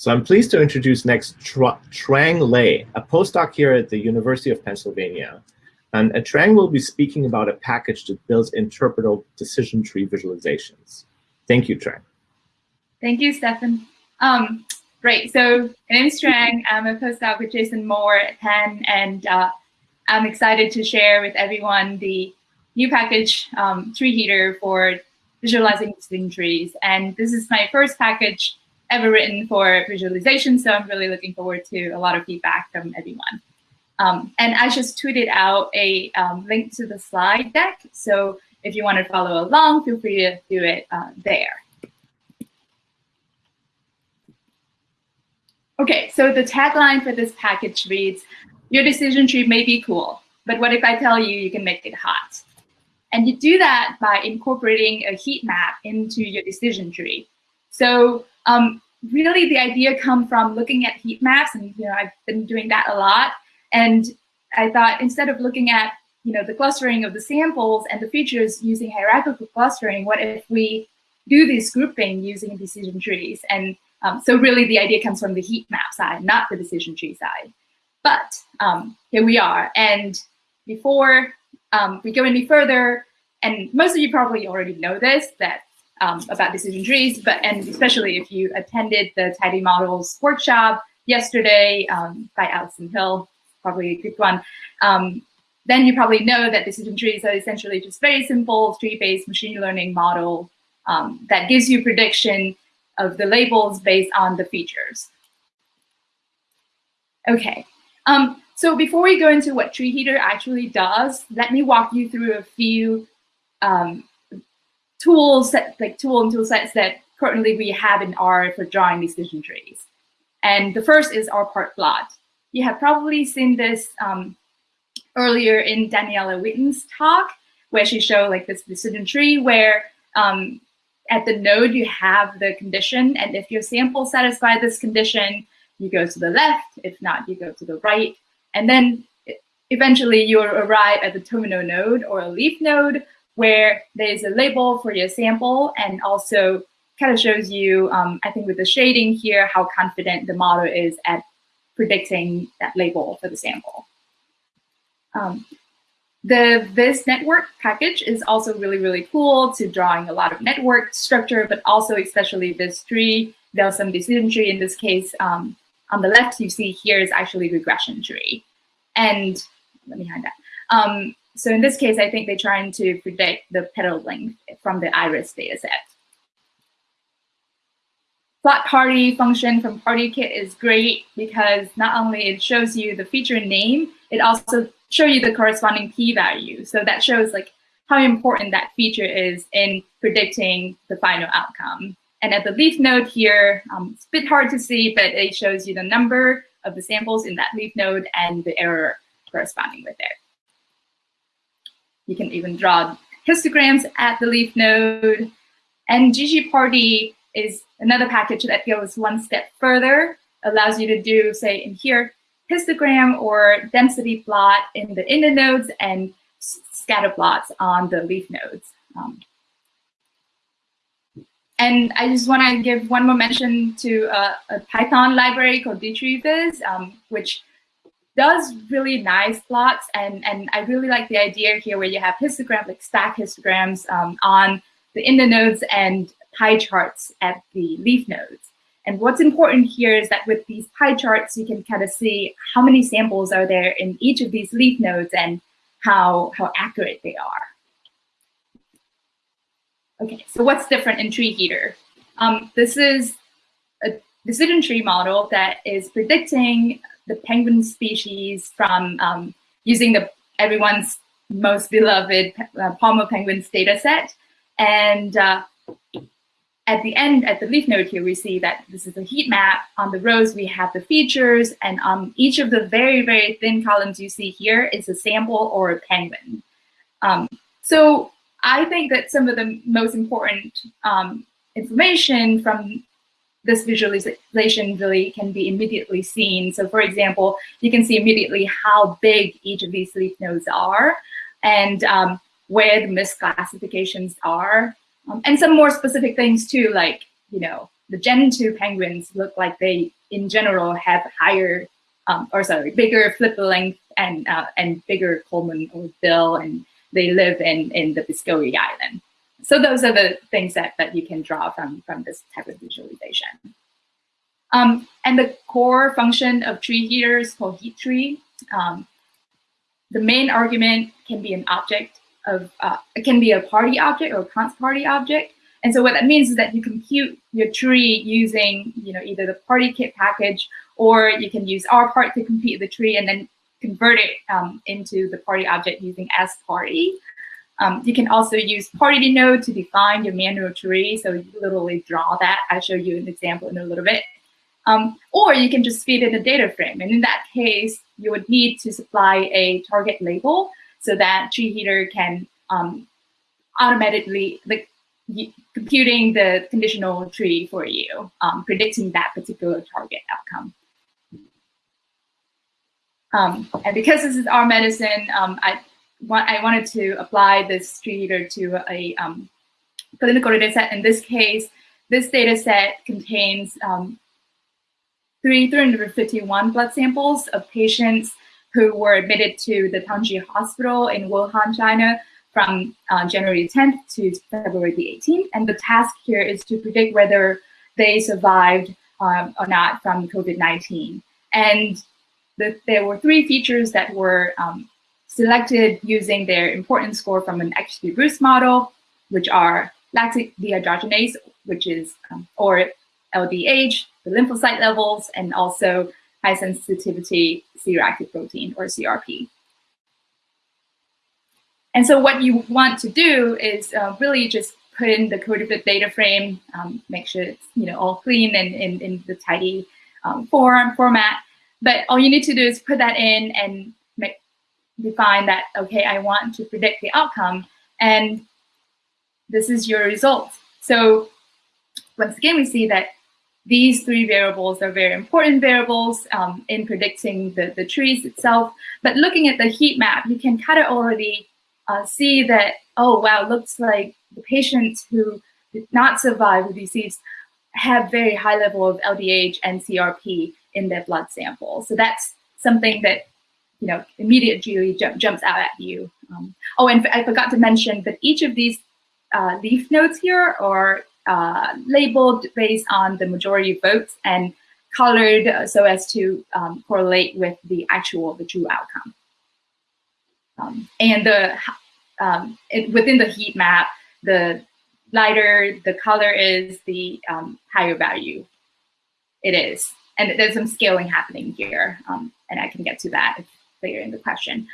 So I'm pleased to introduce next Trang Le, a postdoc here at the University of Pennsylvania. And uh, Trang will be speaking about a package that builds interpretable decision tree visualizations. Thank you, Trang. Thank you, Stefan. Um, great. So my name is Trang. I'm a postdoc with Jason Moore at Penn, and uh, I'm excited to share with everyone the new package um, tree heater for visualizing decision trees. And this is my first package ever written for visualization. So I'm really looking forward to a lot of feedback from everyone. Um, and I just tweeted out a um, link to the slide deck. So if you want to follow along, feel free to do it uh, there. Okay, so the tagline for this package reads, your decision tree may be cool, but what if I tell you you can make it hot? And you do that by incorporating a heat map into your decision tree. So um, really the idea come from looking at heat maps and you know I've been doing that a lot and I thought instead of looking at you know the clustering of the samples and the features using hierarchical clustering what if we do this grouping using decision trees and um, so really the idea comes from the heat map side not the decision tree side. But um, here we are. And before um, we go any further and most of you probably already know this that um, about decision trees, but and especially if you attended the Tidy Models workshop yesterday um, by Alison Hill, probably a good one, um, then you probably know that decision trees are essentially just very simple tree-based machine learning model that gives you prediction of the labels based on the features. Okay, um, so before we go into what Tree Heater actually does, let me walk you through a few um, tools that like tool and tool sets that currently we have in R for drawing decision trees. And the first is rpartplot. You have probably seen this um, earlier in Daniela Witten's talk, where she showed like this decision tree where um, at the node you have the condition, and if your sample satisfies this condition, you go to the left. If not, you go to the right. And then eventually you'll arrive at the terminal node or a leaf node where there's a label for your sample and also kind of shows you, um, I think with the shading here, how confident the model is at predicting that label for the sample. Um, the visNetwork package is also really, really cool to drawing a lot of network structure, but also especially this tree. There's some decision tree in this case. Um, on the left, you see here is actually regression tree. And let me hide that. Um, so in this case, I think they're trying to predict the petal length from the iris dataset. Plot party function from PartyKit is great because not only it shows you the feature name, it also shows you the corresponding p-value. So that shows like how important that feature is in predicting the final outcome. And at the leaf node here, um, it's a bit hard to see, but it shows you the number of the samples in that leaf node and the error corresponding with it. You can even draw histograms at the leaf node. And ggparty is another package that goes one step further, allows you to do, say, in here, histogram or density plot in the inner nodes and scatter plots on the leaf nodes. Um, and I just want to give one more mention to a Python library called dtreeviz, um, which does really nice plots. And, and I really like the idea here where you have histograms, like stack histograms um, on the inner nodes and pie charts at the leaf nodes. And what's important here is that with these pie charts, you can kind of see how many samples are there in each of these leaf nodes and how, how accurate they are. Okay, so what's different in Tree Heater? Um, this is a decision tree model that is predicting the penguin species from um, using the everyone's most beloved uh, Palmer penguins data set. And uh, at the end, at the leaf node here, we see that this is a heat map. On the rows, we have the features. And on each of the very, very thin columns you see here is a sample or a penguin. Um, so I think that some of the most important um, information from this visualization really can be immediately seen. So for example, you can see immediately how big each of these leaf nodes are and um, where the misclassifications are. Um, and some more specific things too, like, you know, the Gentoo penguins look like they, in general, have higher, um, or sorry, bigger flipper length and uh, and bigger culmen or bill, and they live in, in the Biscoe Island. So those are the things that, that you can draw from, from this type of visualization. Um, and the core function of tree heaters called heat tree. Um, the main argument can be an object of, uh, it can be a party object or a const party object. And so what that means is that you compute your tree using, you know, either the party kit package or you can use rpart to compute the tree and then convert it um, into the party object using s party. Um, you can also use party node to define your manual tree. So you literally draw that. I'll show you an example in a little bit. Um, or you can just feed in a data frame. And in that case, you would need to supply a target label so that tree heater can um, automatically, computing the conditional tree for you, um, predicting that particular target outcome. Um, and because this is our medicine, um, I I wanted to apply this tree heater to a um, clinical data set. In this case, this data set contains um, 351 blood samples of patients who were admitted to the Tongji Hospital in Wuhan, China from uh, January 10th to February the 18th. And the task here is to predict whether they survived um, or not from COVID-19. And the, there were three features that were um, selected using their importance score from an XGBoost model, which are lactic dehydrogenase, which is, um, or LDH, the lymphocyte levels, and also high sensitivity C-reactive protein, or CRP. And so what you want to do is uh, really just put in the CODEFIT data frame, um, make sure it's you know all clean and in, the tidy um, form format. But all you need to do is put that in and make, define that, okay, I want to predict the outcome, and this is your result. So once again, we see that these three variables are very important variables um, in predicting the, the trees itself. But looking at the heat map, you can kind of already uh, see that, oh, wow, looks like the patients who did not survive the disease have very high level of LDH and CRP in their blood sample. So that's something that you know, immediately jump, jumps out at you. Um, oh, and I forgot to mention that each of these uh, leaf nodes here are uh, labeled based on the majority votes and colored so as to um, correlate with the actual, the true outcome. Um, and the um, it, within the heat map, the lighter the color is, the um, higher value it is. And there's some scaling happening here, um, and I can get to that later in the question.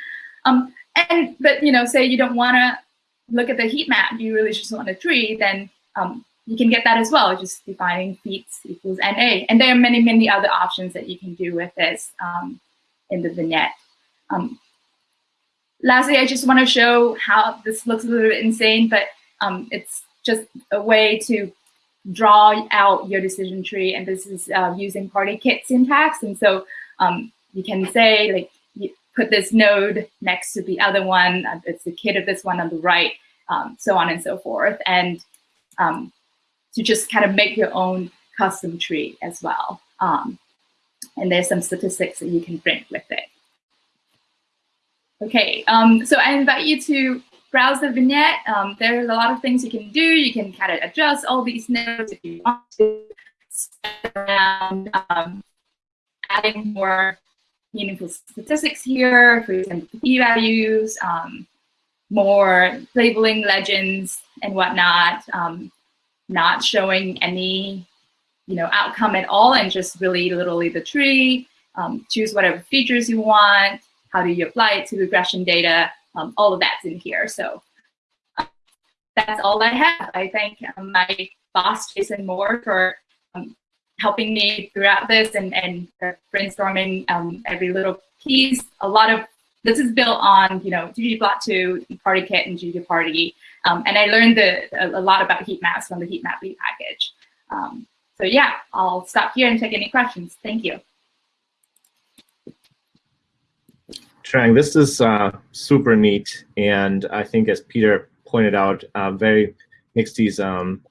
Um, and but you know, say you don't want to look at the heat map, you really just want a tree, then um, you can get that as well, just defining feet equals NA. And there are many, many other options that you can do with this um, in the vignette. Um, lastly, I just want to show how this looks a little bit insane, but um, it's just a way to draw out your decision tree. And this is uh, using party kit syntax. And so um, you can say like put this node next to the other one. Uh, it's the kit of this one on the right, um, so on and so forth. And um, to just kind of make your own custom tree as well. Um, and there's some statistics that you can print with it. Okay, um, so I invite you to browse the vignette. Um, there's a lot of things you can do. You can kind of adjust all these nodes if you want to. Around um, adding more meaningful statistics here, for example, p-values, um, more labeling legends and whatnot, um, not showing any you know, outcome at all and just really literally the tree, um, choose whatever features you want, how do you apply it to regression data, um, all of that's in here. So uh, that's all I have. I thank um, my boss, Jason Moore, for um, helping me throughout this and, and brainstorming um, every little piece. A lot of this is built on, you know, ggplot2, PartyKit, and ggparty. Um, and I learned the, a, a, lot about heat maps from the heat map package. Um, so yeah, I'll stop here and take any questions. Thank you. Trang, this is uh, super neat, and I think as Peter pointed out, uh, very makes these um,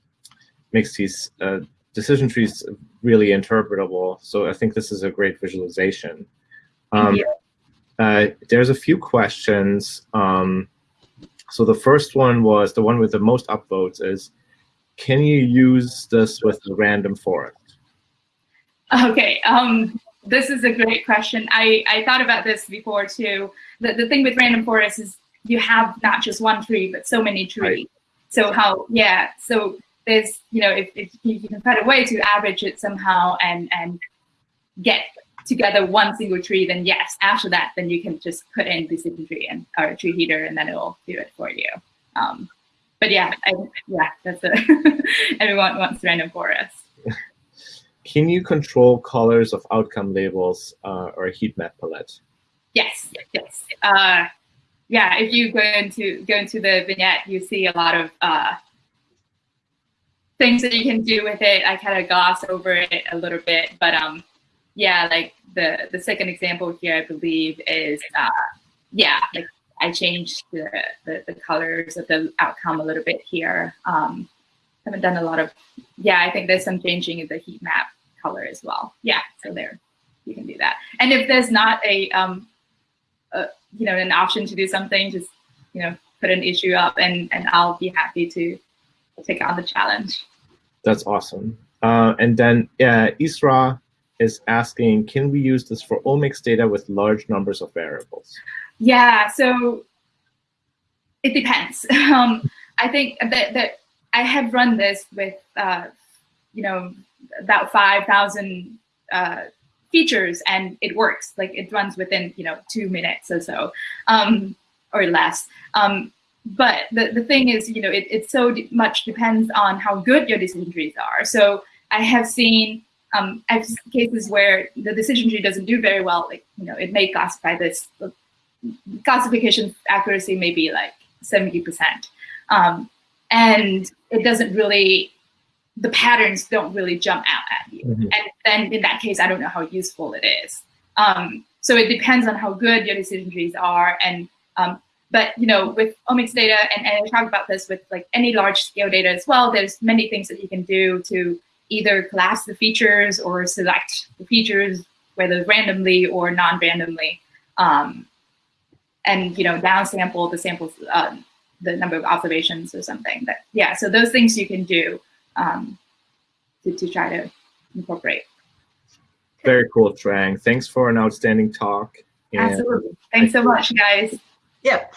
makes these uh, decision trees really interpretable. So I think this is a great visualization. Um, uh, there's a few questions. Um, so the first one was the one with the most upvotes is, can you use this with a random forest? Okay, um, this is a great question. I, I thought about this before too. The, the thing with random forest is you have not just one tree, but so many trees. Right. So how, yeah, so there's, you know, if, if you can find a way to average it somehow and, and get together one single tree, then yes, after that, then you can just put in the decision tree and or a tree heater and then it will do it for you. Um, but yeah, I, yeah, that's a everyone wants random forest. Can you control colors of outcome labels uh, or a heat map palette? Yes, yes. Uh, yeah, if you go into go into the vignette, you see a lot of uh, things that you can do with it. I kind of gloss over it a little bit, but um, yeah, like the the second example here, I believe is uh, yeah, like I changed the, the, the colors of the outcome a little bit here. Um, haven't done a lot of yeah. I think there's some changing in the heat map color as well. Yeah, so there you can do that. And if there's not a um, a, you know an option to do something, just you know put an issue up, and and I'll be happy to take on the challenge. That's awesome. Uh, and then uh, Isra is asking, can we use this for omics data with large numbers of variables? Yeah, so it depends. Um, I think that, that I have run this with, uh, you know, about 5,000 uh, features and it works. Like it runs within, you know, two minutes or so um, or less. Um, but the, the thing is, you know, it, it so much depends on how good your decision trees are. So I have seen um, I have cases where the decision tree doesn't do very well. Like, you know, it may classify this, classification accuracy may be like 70%. Um, and it doesn't really, the patterns don't really jump out at you. Mm -hmm. And then in that case, I don't know how useful it is. Um, so it depends on how good your decision trees are. And um, but you know, with omics data, and, and I talk about this with like any large scale data as well, there's many things that you can do to either class the features or select the features, whether randomly or non-randomly, um, and you know downsample the samples, uh, the number of observations or something. That yeah, so those things you can do um, to, to try to incorporate. Very cool, Trang. Thanks for an outstanding talk. Absolutely. Thanks so much, guys. Yep.